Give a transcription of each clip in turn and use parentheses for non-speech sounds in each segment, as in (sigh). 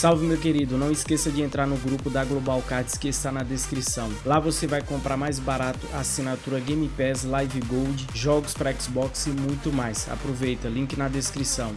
Salve meu querido, não esqueça de entrar no grupo da Global Cards que está na descrição. Lá você vai comprar mais barato assinatura Game Pass, Live Gold, jogos para Xbox e muito mais. Aproveita, link na descrição.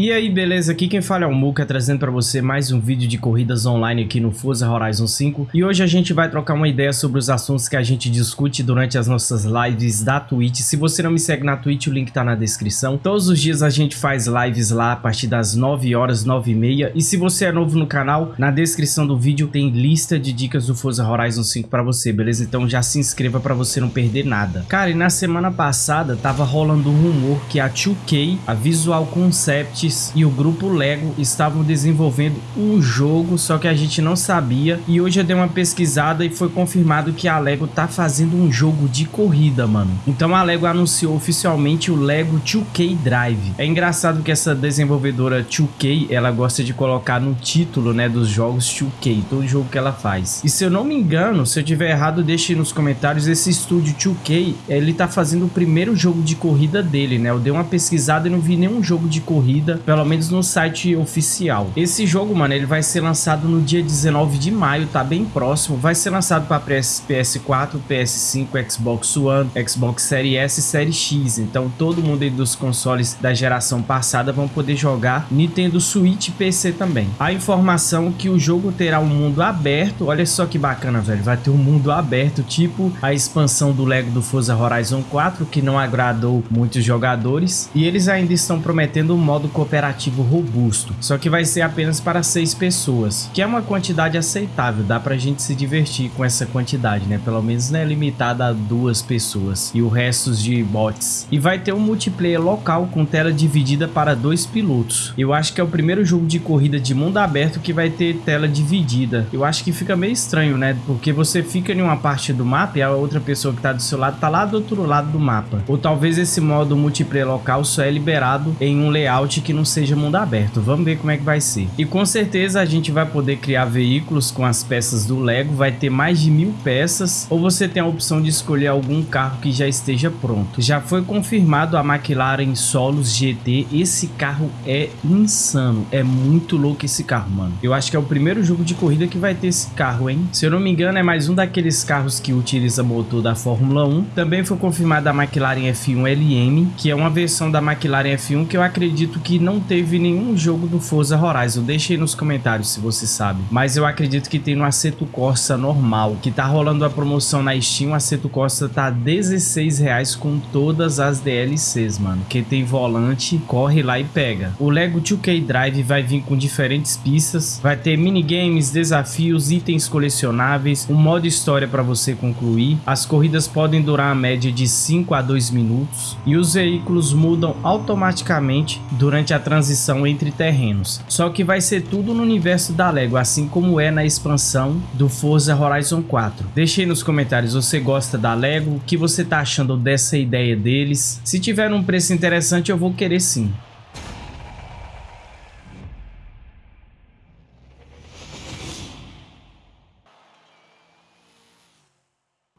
E aí, beleza? Aqui quem fala é o Muka, trazendo para você mais um vídeo de corridas online aqui no Forza Horizon 5. E hoje a gente vai trocar uma ideia sobre os assuntos que a gente discute durante as nossas lives da Twitch. Se você não me segue na Twitch, o link tá na descrição. Todos os dias a gente faz lives lá a partir das 9 horas, 9 e meia. E se você é novo no canal, na descrição do vídeo tem lista de dicas do Forza Horizon 5 para você, beleza? Então já se inscreva para você não perder nada. Cara, e na semana passada tava rolando um rumor que a 2K, a Visual Concept e o grupo Lego estavam desenvolvendo um jogo, só que a gente não sabia. E hoje eu dei uma pesquisada e foi confirmado que a Lego tá fazendo um jogo de corrida, mano. Então a Lego anunciou oficialmente o Lego 2K Drive. É engraçado que essa desenvolvedora 2K, ela gosta de colocar no título, né, dos jogos 2K, todo jogo que ela faz. E se eu não me engano, se eu tiver errado, deixe nos comentários, esse estúdio 2K, ele tá fazendo o primeiro jogo de corrida dele, né? Eu dei uma pesquisada e não vi nenhum jogo de corrida pelo menos no site oficial. Esse jogo, mano, ele vai ser lançado no dia 19 de maio, tá bem próximo. Vai ser lançado para PS, PS4, PS5, Xbox One, Xbox Series S e Series X. Então todo mundo aí dos consoles da geração passada vão poder jogar Nintendo Switch e PC também. A informação que o jogo terá um mundo aberto, olha só que bacana, velho. Vai ter um mundo aberto, tipo a expansão do Lego do Forza Horizon 4, que não agradou muitos jogadores. E eles ainda estão prometendo um modo cooperativo cooperativo robusto, só que vai ser apenas para seis pessoas, que é uma quantidade aceitável, dá pra gente se divertir com essa quantidade, né? Pelo menos não é limitada a duas pessoas e o resto de bots. E vai ter um multiplayer local com tela dividida para dois pilotos. Eu acho que é o primeiro jogo de corrida de mundo aberto que vai ter tela dividida. Eu acho que fica meio estranho, né? Porque você fica em uma parte do mapa e a outra pessoa que tá do seu lado tá lá do outro lado do mapa. Ou talvez esse modo multiplayer local só é liberado em um layout que não seja mundo aberto. Vamos ver como é que vai ser. E com certeza a gente vai poder criar veículos com as peças do Lego. Vai ter mais de mil peças. Ou você tem a opção de escolher algum carro que já esteja pronto. Já foi confirmado a McLaren Solos GT. Esse carro é insano. É muito louco esse carro, mano. Eu acho que é o primeiro jogo de corrida que vai ter esse carro, hein? Se eu não me engano, é mais um daqueles carros que utiliza motor da Fórmula 1. Também foi confirmada a McLaren F1 LM, que é uma versão da McLaren F1 que eu acredito que não teve nenhum jogo do Forza Horizon. Deixe aí nos comentários se você sabe. Mas eu acredito que tem no Aceto Corsa normal, que tá rolando a promoção na Steam. O Aceto Corsa tá R$16,00 com todas as DLCs, mano. Quem tem volante, corre lá e pega. O Lego 2K Drive vai vir com diferentes pistas. Vai ter minigames, desafios, itens colecionáveis, um modo história para você concluir. As corridas podem durar a média de 5 a 2 minutos. E os veículos mudam automaticamente durante a transição entre terrenos. Só que vai ser tudo no universo da Lego, assim como é na expansão do Forza Horizon 4. Deixe aí nos comentários, você gosta da Lego? O que você tá achando dessa ideia deles? Se tiver um preço interessante, eu vou querer sim.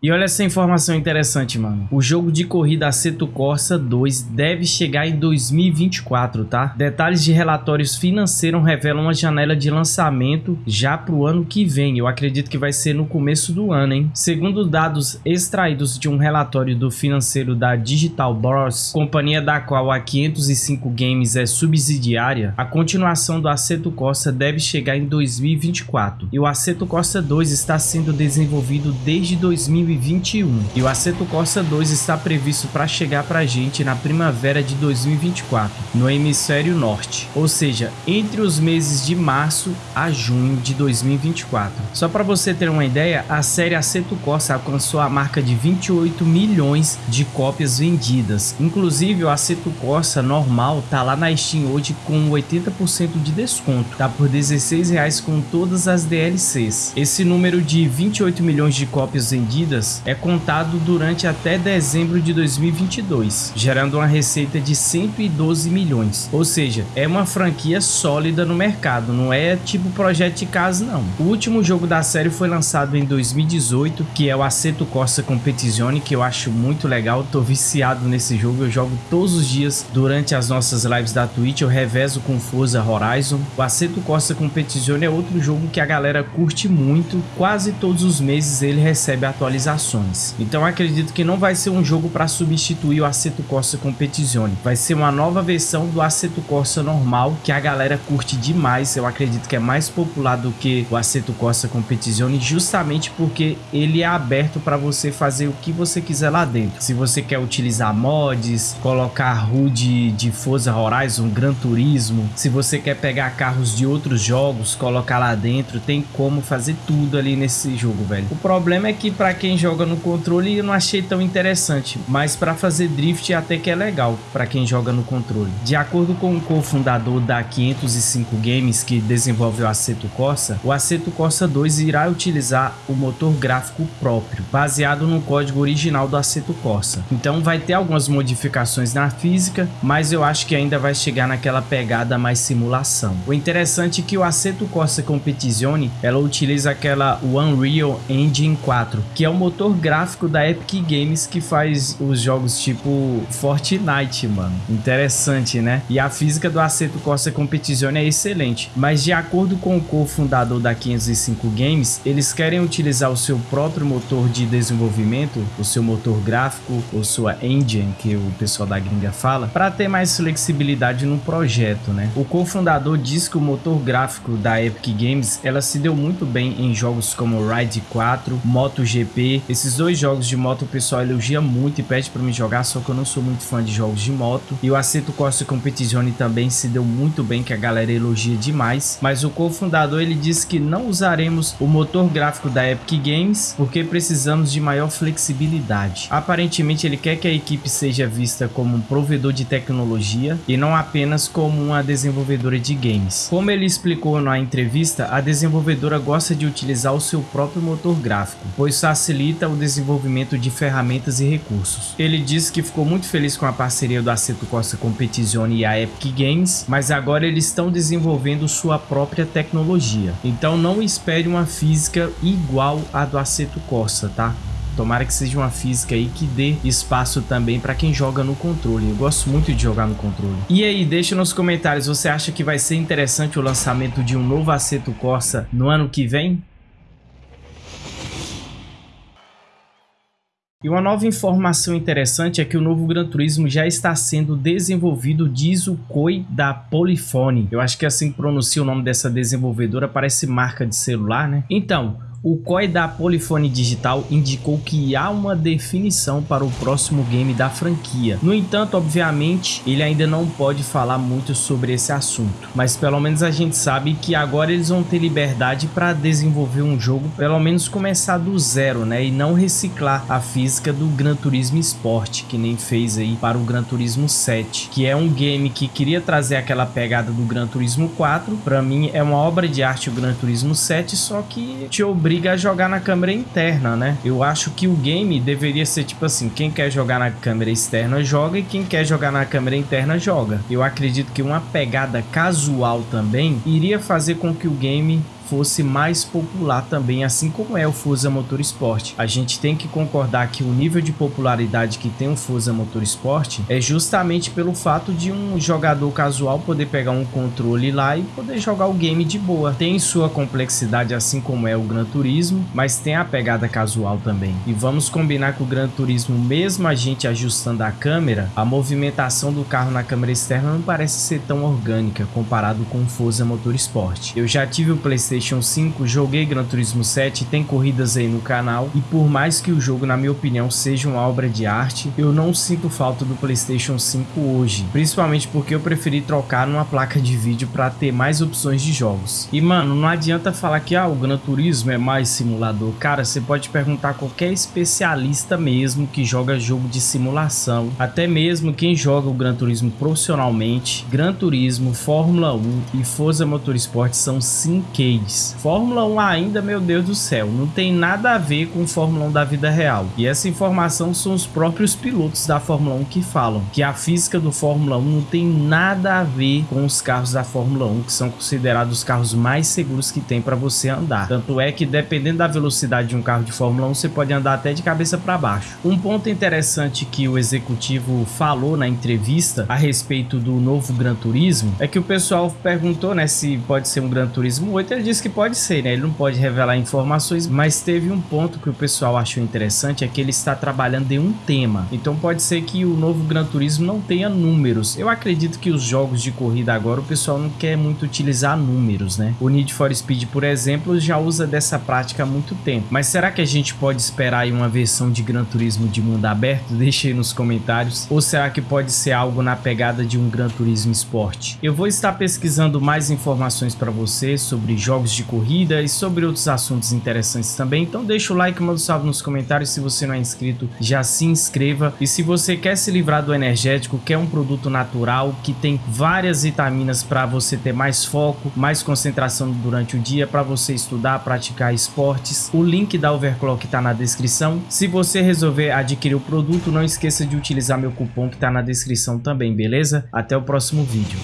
E olha essa informação interessante, mano. O jogo de corrida Aceto Corsa 2 deve chegar em 2024, tá? Detalhes de relatórios financeiros revelam uma janela de lançamento já para o ano que vem. Eu acredito que vai ser no começo do ano, hein? Segundo dados extraídos de um relatório do financeiro da Digital Bros, companhia da qual a 505 Games é subsidiária, a continuação do Aceto Corsa deve chegar em 2024. E o Aceto Corsa 2 está sendo desenvolvido desde 2020 2021 e o Aceto Corsa 2 está previsto para chegar para a gente na primavera de 2024, no hemisfério norte, ou seja, entre os meses de março a junho de 2024. Só para você ter uma ideia, a série Aceto Corsa alcançou a marca de 28 milhões de cópias vendidas. Inclusive, o Aceto Corsa normal tá lá na Steam hoje com 80% de desconto, tá por 16 reais com todas as DLCs. Esse número de 28 milhões de cópias vendidas dias é contado durante até dezembro de 2022, gerando uma receita de 112 milhões. Ou seja, é uma franquia sólida no mercado, não é tipo projeto de casa não. O último jogo da série foi lançado em 2018, que é o Assetto Corsa Competizione, que eu acho muito legal, tô viciado nesse jogo, eu jogo todos os dias durante as nossas lives da Twitch, eu revezo com Forza Horizon. O Assetto Corsa Competizione é outro jogo que a galera curte muito, quase todos os meses ele recebe atualizações. Então acredito que não vai ser um jogo para substituir o Assetto Corsa Competizione, vai ser uma nova versão do Assetto Corsa normal, que a galera curte demais, eu acredito que é mais popular do que o Assetto Corsa Competizione, justamente porque ele é aberto para você fazer o que você quiser lá dentro. Se você quer utilizar mods, colocar HUD de Forza Horizon, Gran Turismo, se você quer pegar carros de outros jogos, colocar lá dentro, tem como fazer tudo ali nesse jogo, velho. O problema é que para quem joga no controle eu não achei tão interessante, mas para fazer drift até que é legal para quem joga no controle. De acordo com o cofundador da 505 Games que desenvolve o Assetto Corsa, o Assetto Corsa 2 irá utilizar o motor gráfico próprio, baseado no código original do Assetto Corsa. Então vai ter algumas modificações na física, mas eu acho que ainda vai chegar naquela pegada mais simulação. O interessante é que o Assetto Corsa Competizione, ela utiliza aquela Unreal Engine 4, que é o motor gráfico da Epic Games que faz os jogos tipo Fortnite, mano. Interessante, né? E a física do Assetto Corsa Competizione é excelente, mas de acordo com o cofundador da 505 Games, eles querem utilizar o seu próprio motor de desenvolvimento, o seu motor gráfico, ou sua engine, que o pessoal da gringa fala, para ter mais flexibilidade no projeto, né? O cofundador diz que o motor gráfico da Epic Games, ela se deu muito bem em jogos como Ride 4, MotoGP, esses dois jogos de moto o pessoal elogia muito e pede para me jogar, só que eu não sou muito fã de jogos de moto. E o Assetto Corsa Competizione também se deu muito bem, que a galera elogia demais, mas o cofundador ele disse que não usaremos o motor gráfico da Epic Games porque precisamos de maior flexibilidade. Aparentemente ele quer que a equipe seja vista como um provedor de tecnologia e não apenas como uma desenvolvedora de games. Como ele explicou na entrevista, a desenvolvedora gosta de utilizar o seu próprio motor gráfico, pois facilita o desenvolvimento de ferramentas e recursos. Ele disse que ficou muito feliz com a parceria do Assetto Corsa Competizione e a Epic Games, mas agora eles estão desenvolvendo sua própria tecnologia. Então não espere uma física igual à do Assetto Corsa, tá? Tomara que seja uma física aí que dê espaço também para quem joga no controle. Eu gosto muito de jogar no controle. E aí, deixa nos comentários, você acha que vai ser interessante o lançamento de um novo Assetto Corsa no ano que vem? E uma nova informação interessante é que o novo Gran Turismo já está sendo desenvolvido, diz o Koi da Polyphony. Eu acho que assim pronuncia o nome dessa desenvolvedora, parece marca de celular, né? Então, o COI da Polifone Digital indicou que há uma definição para o próximo game da franquia. No entanto, obviamente, ele ainda não pode falar muito sobre esse assunto, mas pelo menos a gente sabe que agora eles vão ter liberdade para desenvolver um jogo, pelo menos começar do zero, né, e não reciclar a física do Gran Turismo Sport, que nem fez aí para o Gran Turismo 7, que é um game que queria trazer aquela pegada do Gran Turismo 4. Para mim é uma obra de arte o Gran Turismo 7, só que te obriga obriga a jogar na câmera interna, né? Eu acho que o game deveria ser tipo assim, quem quer jogar na câmera externa joga e quem quer jogar na câmera interna joga. Eu acredito que uma pegada casual também iria fazer com que o game fosse mais popular também, assim como é o Forza Motorsport. A gente tem que concordar que o nível de popularidade que tem o Forza Motorsport é justamente pelo fato de um jogador casual poder pegar um controle lá e poder jogar o game de boa. Tem sua complexidade, assim como é o Gran Turismo, mas tem a pegada casual também. E vamos combinar que o Gran Turismo, mesmo a gente ajustando a câmera, a movimentação do carro na câmera externa não parece ser tão orgânica comparado com o Forza Motorsport. Eu já tive o PlayStation PlayStation 5, joguei Gran Turismo 7, tem corridas aí no canal, e por mais que o jogo, na minha opinião, seja uma obra de arte, eu não sinto falta do PlayStation 5 hoje, principalmente porque eu preferi trocar numa placa de vídeo para ter mais opções de jogos. E mano, não adianta falar que ah, o Gran Turismo é mais simulador, cara, você pode perguntar a qualquer especialista mesmo que joga jogo de simulação, até mesmo quem joga o Gran Turismo profissionalmente, Gran Turismo, Fórmula 1 e Forza Motorsport são sim 2. Fórmula 1 ainda, meu Deus do céu, não tem nada a ver com Fórmula 1 da vida real. E essa informação são os próprios pilotos da Fórmula 1 que falam que a física do Fórmula 1 não tem nada a ver com os carros da Fórmula 1, que são considerados os carros mais seguros que tem para você andar. Tanto é que dependendo da velocidade de um carro de Fórmula 1, você pode andar até de cabeça para baixo. Um ponto interessante que o executivo falou na entrevista a respeito do novo Gran Turismo é que o pessoal perguntou né, se pode ser um Gran Turismo 8, ele disse que pode ser, né? Ele não pode revelar informações, mas teve um ponto que o pessoal achou interessante, é que ele está trabalhando em um tema. Então pode ser que o novo Gran Turismo não tenha números. Eu acredito que os jogos de corrida agora o pessoal não quer muito utilizar números, né? O Need for Speed, por exemplo, já usa dessa prática há muito tempo. Mas será que a gente pode esperar aí uma versão de Gran Turismo de mundo aberto? (laughs) Deixe aí nos comentários. Ou será que pode ser algo na pegada de um Gran Turismo Sport? Eu vou estar pesquisando mais informações para você sobre jogos de corrida e sobre outros assuntos interessantes também. Então deixa o like, manda um salve nos comentários. Se você não é inscrito, já se inscreva. E se você quer se livrar do energético, quer um produto natural que tem várias vitaminas para você ter mais foco, mais concentração durante o dia, para você estudar, praticar esportes, o link da Overclock está na descrição. Se você resolver adquirir o produto, não esqueça de utilizar meu cupom que está na descrição também, beleza? Até o próximo vídeo.